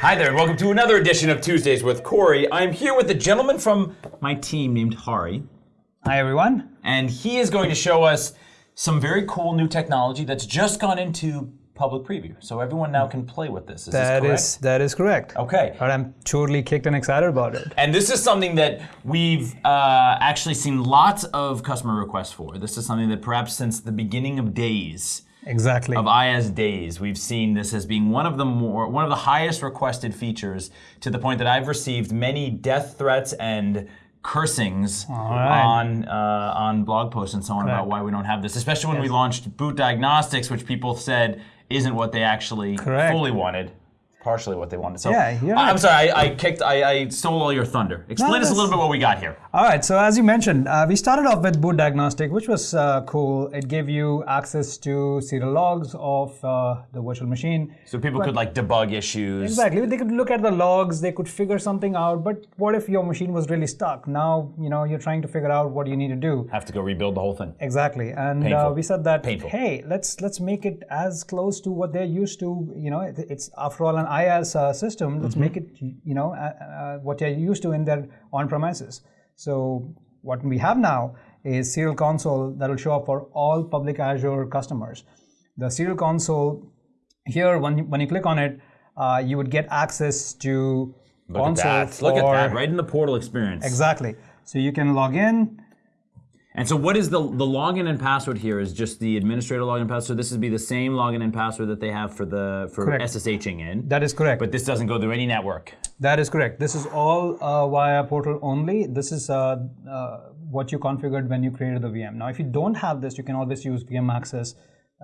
Hi there, and welcome to another edition of Tuesdays with Corey. I'm here with a gentleman from my team named Hari, Hi, everyone. and he is going to show us some very cool new technology that's just gone into public preview. So everyone now can play with this. Is That this correct? is that is correct. Okay. But I'm totally kicked and excited about it. And this is something that we've uh, actually seen lots of customer requests for. This is something that perhaps since the beginning of days, Exactly. of IaaS days, we've seen this as being one of the more one of the highest requested features to the point that I've received many death threats and cursings right. on uh, on blog posts and so on about why we don't have this, especially when we launched Boot Diagnostics, which people said isn't what they actually Correct. fully wanted. Partially what they wanted. So Yeah, I- I'm sorry, I, I kicked, I, I stole all your thunder. Explain us a little bit what we got here. All right. So as you mentioned, uh, we started off with boot diagnostic, which was uh, cool. It gave you access to serial logs of uh, the virtual machine. So people could like debug issues. Exactly. They could look at the logs. They could figure something out. But what if your machine was really stuck? Now you know you're trying to figure out what you need to do. Have to go rebuild the whole thing. Exactly, and uh, we said that Painful. hey, let's let's make it as close to what they're used to. You know, it- it's after all an IaaS uh, system. Let's Mm-hmm. make it you know uh, uh, what they're used to in their on-premises. So what we have now is Serial Console that will show up for all public Azure customers. The Serial Console here, when you, when you click on it, uh, you would get access to Look console at that. Look at that. Right in the portal experience. Exactly. So you can log in. And so what is the the login and password here is just the administrator login and password. So this would be the same login and password that they have for the for Correct. SSHing in. That is correct. but this doesn't go through any network. That is correct. This is all uh, via portal only. This is uh, uh, what you configured when you created the VM. Now, if you don't have this, you can always use VM access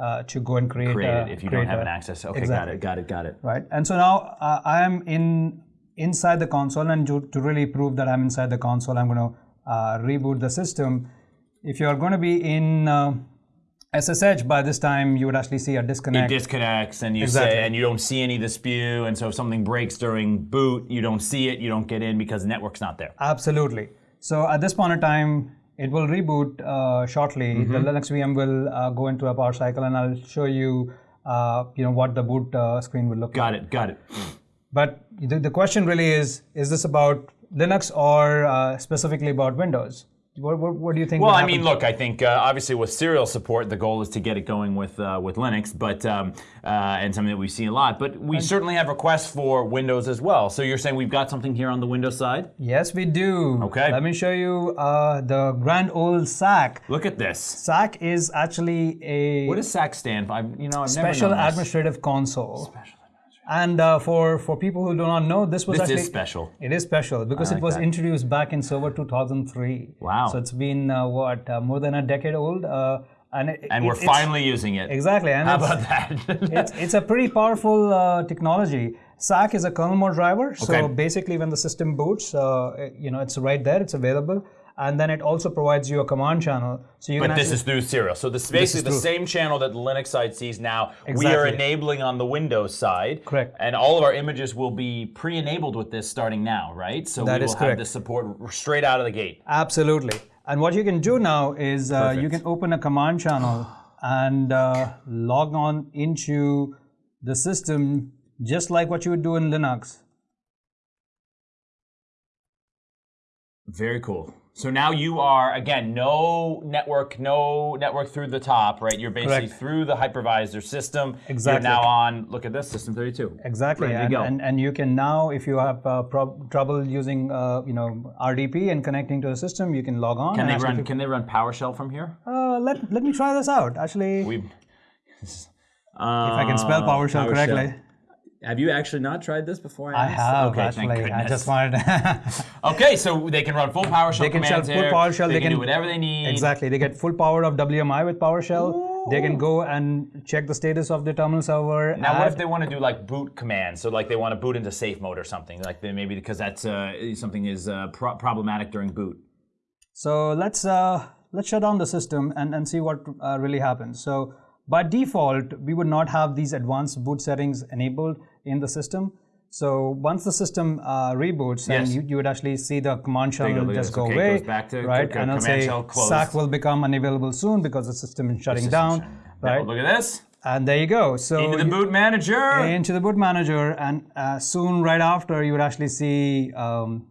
uh, to go and create. Create uh, it if you don't have a- an access. Okay, Exactly. got it, got it, got it. Right. And so now uh, I am in inside the console, and to, to really prove that I'm inside the console, I'm going to uh, reboot the system. If you're going to be in uh, SSH by this time, you would actually see a disconnect. It disconnect. disconnects and you Exactly. say and you don't see any of the spew, and so if something breaks during boot, you don't see it, you don't get in because the network's not there. Absolutely. So at this point in time, it will reboot uh, shortly. Mm-hmm. The Linux VM will uh, go into a power cycle, and I'll show you, uh, you know, what the boot uh, screen will look like. Got it, got it. But the, the question really is: Is this about Linux or uh, specifically about Windows? What, what, what do you think? Well, I mean, look, I think uh, obviously with serial support, the goal is to get it going with uh, with Linux, but um, uh, and something that we see a lot. But we certainly have requests for Windows as well. So you're saying we've got something here on the Windows side? Yes, we do. Okay. Let me show you uh, the grand old SAC. Look at this. SAC is actually a What does SAC stand for? I, you know, I've special never known administrative console. And uh, for for people who do not know, this was This actually is special. It is special because like it was that. introduced back in Server 2003. Wow. So it's been uh, what uh, more than a decade old, uh, and it, And it- we're finally using it. exactly. And How it's, about that? it's it's a pretty powerful uh, technology. SAC is a kernel mode driver, so Okay. basically when the system boots, uh, you know it's right there, it's available, and then it also provides you a command channel, so you But can this is through serial. So this is basically the same channel that the Linux side sees now. Exactly. We are enabling on the Windows side. Correct. And all of our images will be pre-enabled with this starting now, right? So That we is will have this support straight out of the gate. Absolutely. And what you can do now is uh, you can open a command channel and uh, log on into the system just like what you would do in Linux. Very cool. So now you are again no network, no network through the top, right? You're basically Correct. through the hypervisor system. Exactly. You're now on. Look at this, System 32. Exactly. Ready to and, go. and and you can now, if you have uh, prob- trouble using uh, you know RDP and connecting to the system, you can log on. Can they run? Can they run PowerShell from here? Uh, let let me try this out. Actually, We. if I can spell Uh, PowerShell, correctly. Have you actually not tried this before? I asked? have Okay, actually. I just wanted. Okay, so they can run full PowerShell They can shell full. PowerShell, They, they can, do whatever they need. Exactly. They get full power of WMI with PowerShell. They can go and check the status of the terminal server. Now, what if they want to do like boot commands? So, like, they want to boot into safe mode or something, like they, maybe because that's uh, something is uh, pro- problematic during boot. So let's uh, let's shut down the system and, and see what uh, really happens. So by default, we would not have these advanced boot settings enabled in the system. So once the system uh, reboots, Yes. you, you would actually see the command shell will just go Okay, away, goes back to- right? and it'll command say. SAC will become unavailable soon because the system is shutting down, Now, right? look at this. and there you go. So Into the boot manager. into the boot manager, and uh, soon right after you would actually see um,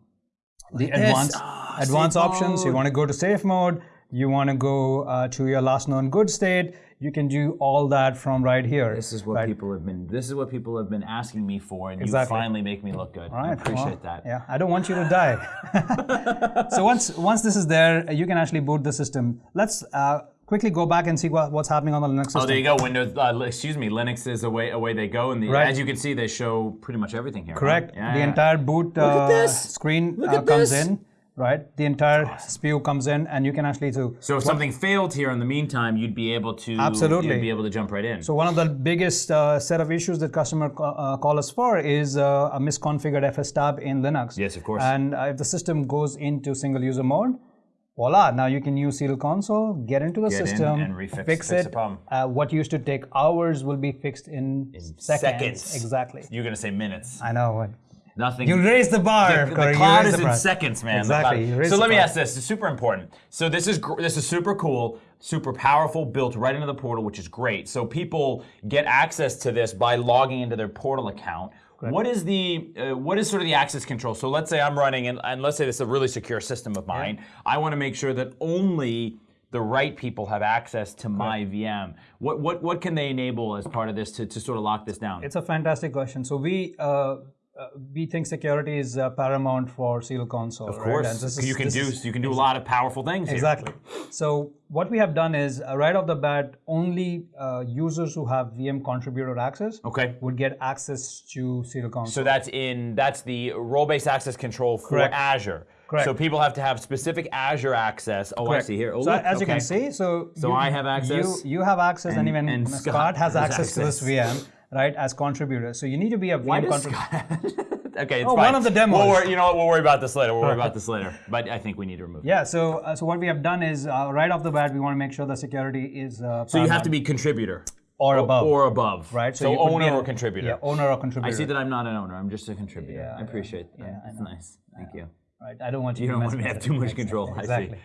the this. advanced Ah, advanced options. You want to go to safe mode. You want to go uh, to your last known good state. You can do all that from right here. This is what right? people have been. This is what people have been asking me for, and Exactly. you finally make me look good. I appreciate well, that. Yeah, I don't want you to die. so once once this is there, you can actually boot the system. Let's uh, quickly go back and see what, what's happening on the Linux system. Oh, there you go. Windows. Uh, excuse me. Linux is away. Away they go, and the, Right. as you can see, they show pretty much everything here. Correct. Yeah, the entire boot uh, this. screen Look uh, comes this. in. Right. The entire spew comes in, and you can actually do. So if something failed here in the meantime, you'd be able to Absolutely. You'd be able to jump right in. So one of the biggest uh, set of issues that customer uh, call us for is uh, a misconfigured FS tab in Linux. Yes, of course. And uh, if the system goes into single user mode, voila! Now you can use Serial Console, get into the Get in system, and refix- fix, it. Uh, what used to take hours will be fixed in, seconds. seconds. Exactly. You're gonna say minutes. I know. Nothing. You raise the bar. the, the cloud is the in seconds, man. Exactly, cloud- you raise So let me ask this. It's super important. So this is gr- this is super cool, super powerful, built right into the portal, which is great. So people get access to this by logging into their portal account. What is the uh, what is sort of the access control? So let's say I'm running, and, and let's say this is a really secure system of mine. I want to make sure that only the right people have access to my VM. What what what can they enable as part of this to, to sort of lock this down? It's a fantastic question. So we uh, uh, we think security is uh, paramount for Serial Console. of course, you can do you can do a lot of powerful things. here. Exactly. So what we have done is uh, right off the bat, only uh, users who have VM contributor access Okay. would get access to Serial Console. So that's in that's the role-based access control for Correct. Azure. Correct. So people have to have specific Azure access. Oh, Correct. I see here. Oh, so look, as you okay. can see, so So you, I have access, You, you have access, and, and- even and Scott, Scott has, has access, to this. VM, right, as contributors. So you need to be a VM contributor. Okay, it's Oh, fine. one of the demos. We'll worry, you know what? We'll worry about this later. We'll worry about this later. But I think we need to remove. it. Yeah. So uh, so what we have done is uh, right off the bat, we want to make sure the security is. Uh, So you have to be contributor or above. or above, right? So, be owner an- or contributor. Yeah, owner or contributor. I see that I'm not an owner. I'm just a contributor. Yeah, I appreciate that. yeah, That's nice. Thank you. Right. I don't want you, You to don't want me to have too much Exactly. control. I see.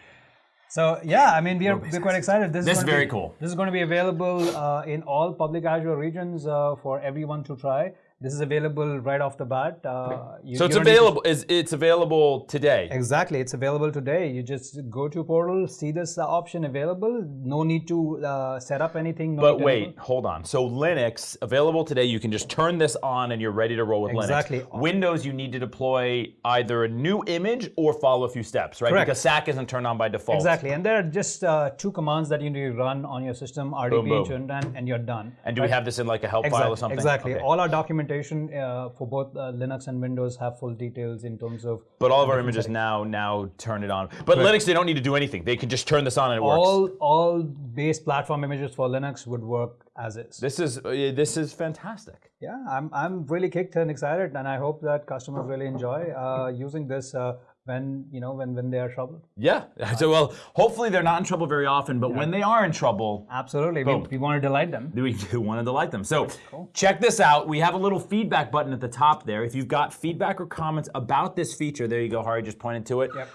So yeah, I mean, we are we're quite excited. This, This is is very be, cool. This is going to be available uh, in all public Azure regions uh, for everyone to try. This is available right off the bat. Uh, you- So it's to- available. Is it's available today? Exactly, it's available today. You just go to portal, see this option available. No need to uh, set up anything. No But wait, hold on. So Linux available today. You can just turn this on and you're ready to roll with Exactly. Linux. Windows, you need to deploy either a new image or follow a few steps, right? Correct. Because SAC isn't turned on by default. Exactly, and there are just uh, two commands that you need to run on your system: RDP Boom, boom. and and you're done. And do we have this in like a help file or something? Exactly. Okay. All our documentation uh, for both uh, Linux and Windows have full details in terms of But all of our images now now turn it on. But Linux, they don't need to do anything. They can just turn this on and it works. all all base platform images for Linux would work as is. This is uh, this is fantastic. Yeah, I'm I'm really kicked and excited, and I hope that customers really enjoy uh, using this uh, when you know when when they are troubled. Yeah. So well, hopefully they're not in trouble very often, but when they are in trouble, Absolutely, we, we want to delight them. we do want to delight them. So check this out. We have a little feedback button at the top there. If you've got feedback or comments about this feature, there you go. Hari just pointed to it. Yep.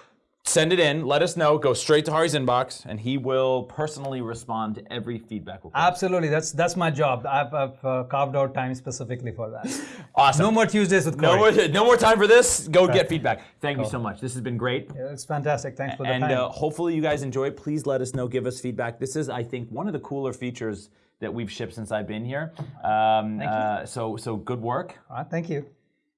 Send it in. Let us know. Go straight to Hari's inbox, and he will personally respond to every feedback request. Absolutely, that's that's my job. I've, I've uh, carved out time specifically for that. Awesome. No more Tuesdays with No more, no more time for this. Go get feedback. Thank you so much. This has been great. It's fantastic. Thanks for the And time. uh, hopefully you guys enjoy. Please let us know. Give us feedback. This is, I think, one of the cooler features that we've shipped since I've been here. Um, uh, so, so good work. All right, thank you.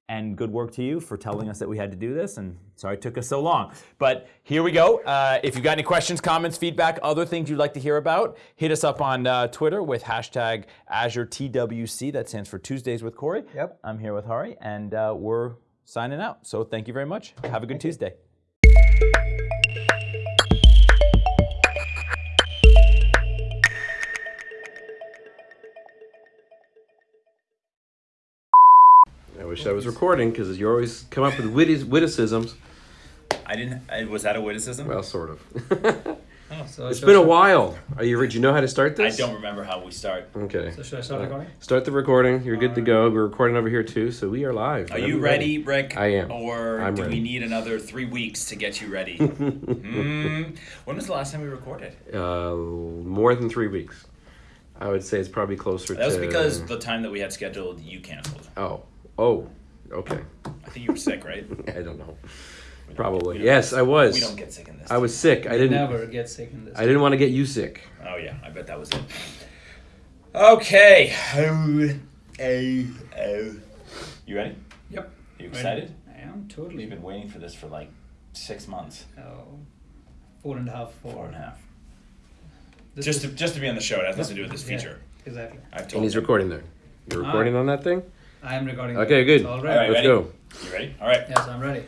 And good work to you for telling us that we had to do this. And sorry it took us so long. But here we go. Uh, if you've got any questions, comments, feedback, other things you'd like to hear about, hit us up on uh, Twitter with hashtag AzureTWC. That stands for Tuesdays with Corey. Yep. I'm here with Hari, and uh, we're signing out. So thank you very much. Have a good Tuesday. I wish I was recording because you always come up with witty witticisms. I didn't. was that a witticism? Well, sort of. Oh, so it's been a while. Are you? Do you know how to start this? I don't remember how we start. Okay. So should I start recording? Start the recording. You're good to go. We're recording over here too, so we are live. Are Whenever you you're ready, Rick? I am. Or I'm do ready. we need another three weeks to get you ready? Hmm. When was the last time we recorded? Uh, more than three weeks. I would say it's probably closer That was to. because the time that we had scheduled, you canceled. Oh, oh, okay. I think you were sick, right? I don't know. We don't Probably. get- we don't Yes, get- I was. We don't get sick in this. I was sick. I didn't. Never get sick in this. I didn't want to get you sick. Oh yeah, I bet that was it. Okay. Oh, oh, oh. You ready? Yep. You Ready. excited? I am totally. We've been waiting for this for like six months, Oh, four and a half, four. four and a half. This Just is- to just to be on the show. It has nothing to do with this yeah, feature. exactly. I've told And he's him. recording there. You're Ah. recording on that thing? I am recording. Okay, good. It's all All right. right, Let's ready? go. You ready? All right. Yes, I'm ready.